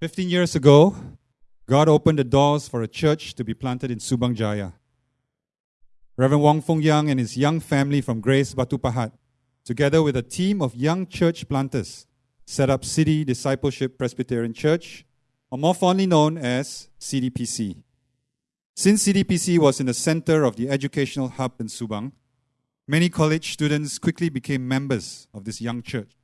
15 years ago, God opened the doors for a church to be planted in Subang Jaya. Reverend Wong Fong Yang and his young family from Grace Batu Pahat, together with a team of young church planters, set up City Discipleship Presbyterian Church, or more fondly known as CDPC. Since CDPC was in the center of the educational hub in Subang, many college students quickly became members of this young church.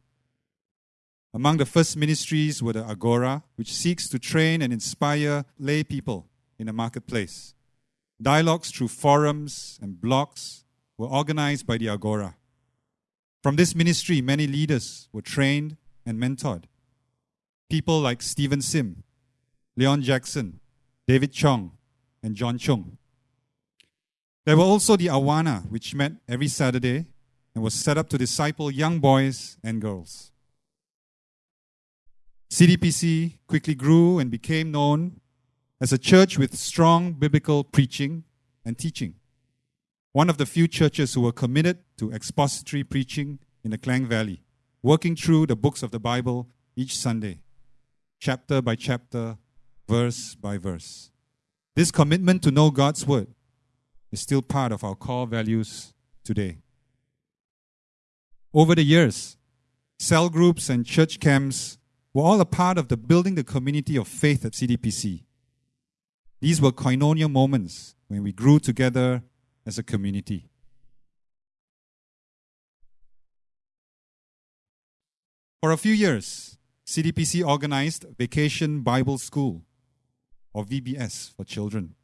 Among the first ministries were the Agora, which seeks to train and inspire lay people in the marketplace. Dialogues through forums and blogs were organized by the Agora. From this ministry, many leaders were trained and mentored. People like Stephen Sim, Leon Jackson, David Chong, and John Chung. There were also the Awana, which met every Saturday and was set up to disciple young boys and girls. CDPC quickly grew and became known as a church with strong biblical preaching and teaching. One of the few churches who were committed to expository preaching in the Klang Valley, working through the books of the Bible each Sunday, chapter by chapter, verse by verse. This commitment to know God's Word is still part of our core values today. Over the years, cell groups and church camps were all a part of the building the community of faith at CDPC. These were koinonia moments when we grew together as a community. For a few years, CDPC organized Vacation Bible School, or VBS, for children.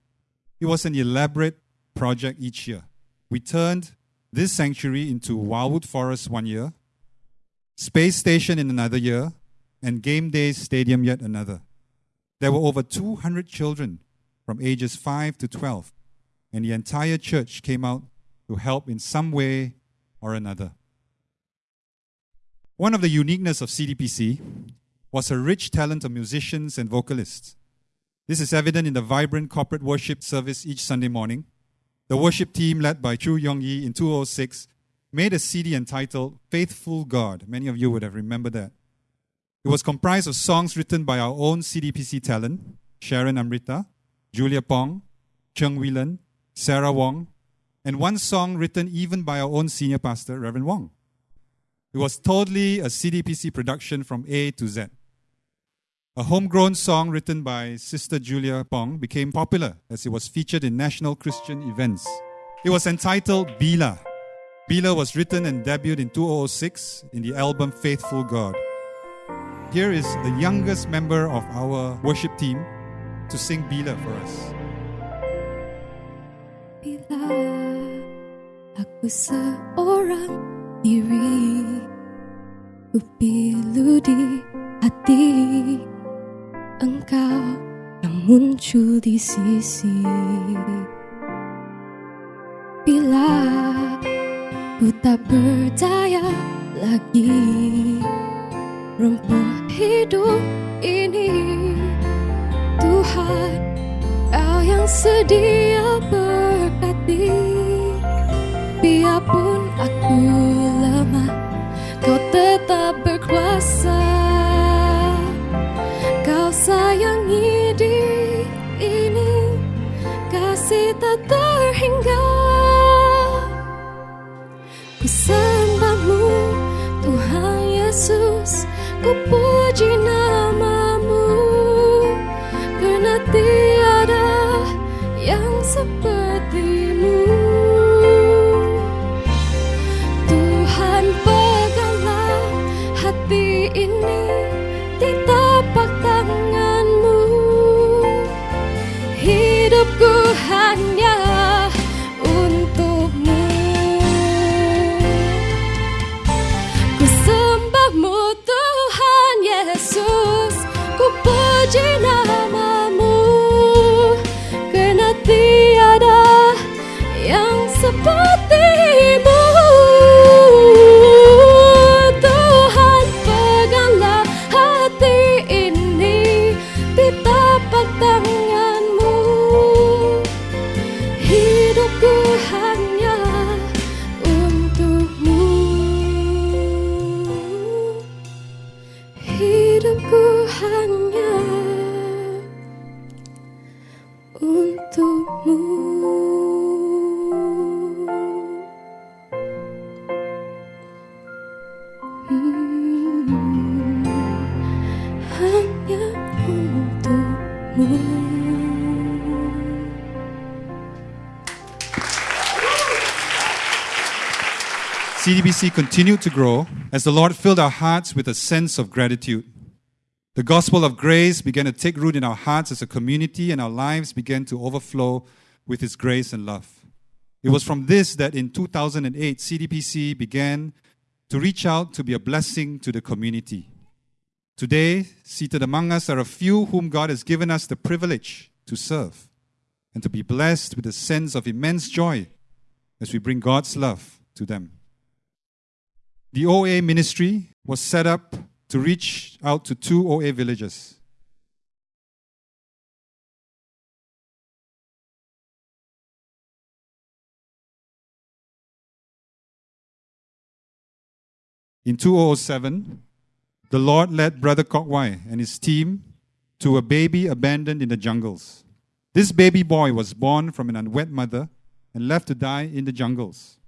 It was an elaborate project each year. We turned this sanctuary into Wildwood Forest one year, Space Station in another year, and Game days Stadium yet another. There were over 200 children from ages 5 to 12, and the entire church came out to help in some way or another. One of the uniqueness of CDPC was a rich talent of musicians and vocalists. This is evident in the vibrant corporate worship service each Sunday morning. The worship team, led by Chu Yong Yi in 2006, made a CD entitled Faithful God. Many of you would have remembered that. It was comprised of songs written by our own CDPC talent, Sharon Amrita, Julia Pong, Cheng Whelan, Sarah Wong, and one song written even by our own senior pastor, Reverend Wong. It was totally a CDPC production from A to Z. A homegrown song written by Sister Julia Pong became popular as it was featured in national Christian events. It was entitled Bila. Bila was written and debuted in 2006 in the album Faithful God. Here is the youngest member of our worship team to sing Bila for us. Bila aku seorang diri Ku pilu di hati Engkau yang muncul di sisi Bila ku tak berdaya lagi Rumput hidup ini. Tuhan Kau yang sedia berkati. Biarpun aku CDPC continued to grow as the Lord filled our hearts with a sense of gratitude. The gospel of grace began to take root in our hearts as a community, and our lives began to overflow with His grace and love. It was from this that in 2008, CDPC began to reach out to be a blessing to the community. Today, seated among us are a few whom God has given us the privilege to serve and to be blessed with a sense of immense joy as we bring God's love to them. The OA ministry was set up to reach out to two OA villages. In 2007, the Lord led Brother Kokwai and his team to a baby abandoned in the jungles. This baby boy was born from an unwed mother and left to die in the jungles.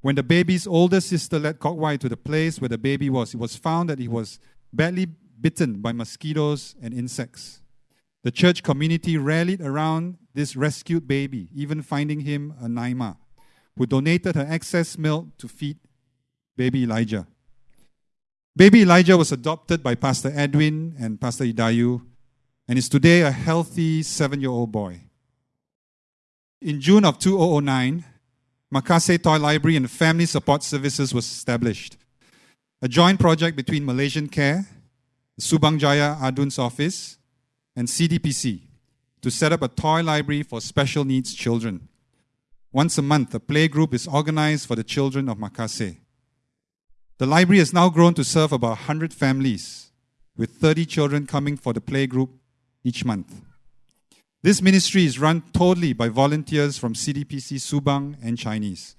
When the baby's older sister led Kokwai to the place where the baby was, it was found that he was badly bitten by mosquitoes and insects. The church community rallied around this rescued baby, even finding him a Naima, who donated her excess milk to feed baby Elijah. Baby Elijah was adopted by Pastor Edwin and Pastor Idayu and is today a healthy seven year old boy. In June of 2009, Makase Toy Library and Family Support Services was established, a joint project between Malaysian Care, Subang Jaya Adun's office, and CDPC to set up a toy library for special needs children. Once a month, a play group is organized for the children of Makase. The library has now grown to serve about 100 families, with 30 children coming for the play group each month. This ministry is run totally by volunteers from CDPC Subang and Chinese.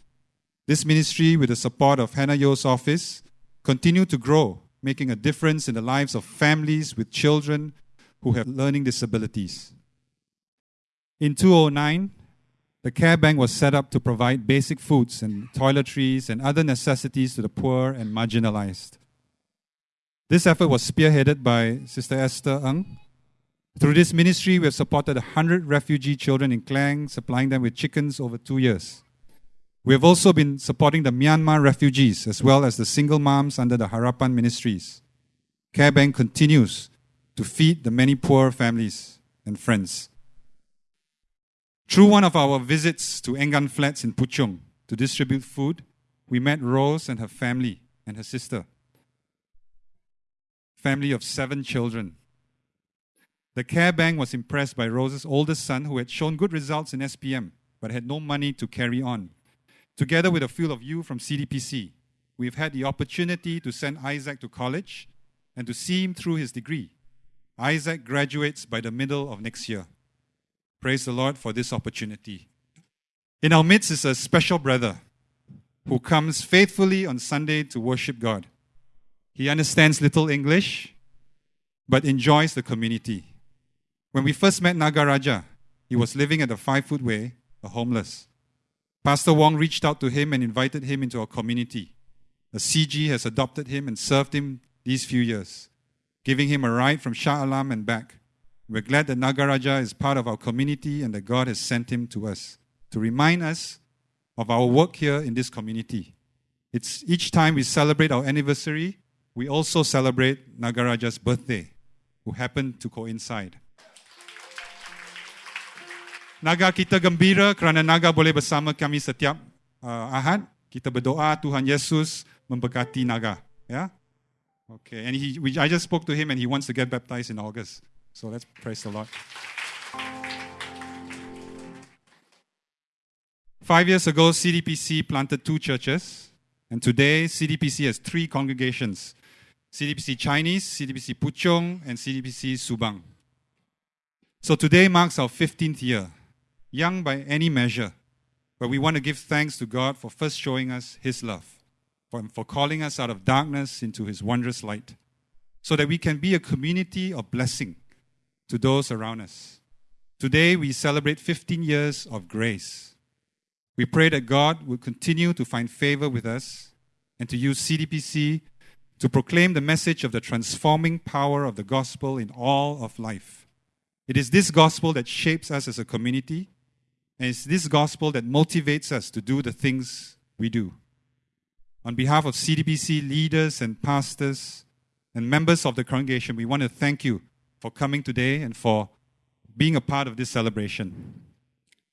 This ministry, with the support of Hannah Yeoh's office, continue to grow, making a difference in the lives of families with children who have learning disabilities. In 2009, the Care Bank was set up to provide basic foods and toiletries and other necessities to the poor and marginalized. This effort was spearheaded by Sister Esther Ng. Through this ministry, we have supported 100 refugee children in Klang, supplying them with chickens over two years. We have also been supporting the Myanmar refugees as well as the single moms under the Harapan ministries. Care Bank continues to feed the many poor families and friends. Through one of our visits to Engan Flats in Puchong to distribute food, we met Rose and her family and her sister. Family of seven children. The care bank was impressed by Rose's oldest son, who had shown good results in SPM but had no money to carry on. Together with a few of you from CDPC, we've had the opportunity to send Isaac to college and to see him through his degree. Isaac graduates by the middle of next year. Praise the Lord for this opportunity. In our midst is a special brother who comes faithfully on Sunday to worship God. He understands little English, but enjoys the community. When we first met Nagaraja, he was living at the Five Foot Way, a homeless. Pastor Wong reached out to him and invited him into our community. The CG has adopted him and served him these few years, giving him a ride from Shah Alam and back. We're glad that Nagaraja is part of our community and that God has sent him to us to remind us of our work here in this community. It's each time we celebrate our anniversary, we also celebrate Nagaraja's birthday, who happened to coincide. Naga kita gembira kerana Naga boleh bersama kami setiap uh, Ahad. Kita berdoa Tuhan Yesus memberkati Naga. Yeah? Okay, and he, we, I just spoke to him and he wants to get baptized in August. So let's praise the Lord. Five years ago, CDPC planted two churches, and today CDPC has three congregations CDPC Chinese, CDPC Puchong, and CDPC Subang. So today marks our 15th year, young by any measure, but we want to give thanks to God for first showing us His love, for, for calling us out of darkness into His wondrous light, so that we can be a community of blessing to those around us. Today, we celebrate 15 years of grace. We pray that God will continue to find favor with us and to use CDPC to proclaim the message of the transforming power of the gospel in all of life. It is this gospel that shapes us as a community, and it's this gospel that motivates us to do the things we do. On behalf of CDPC leaders and pastors and members of the congregation, we want to thank you for coming today and for being a part of this celebration.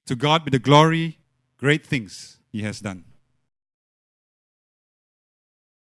To God be the glory, great things He has done.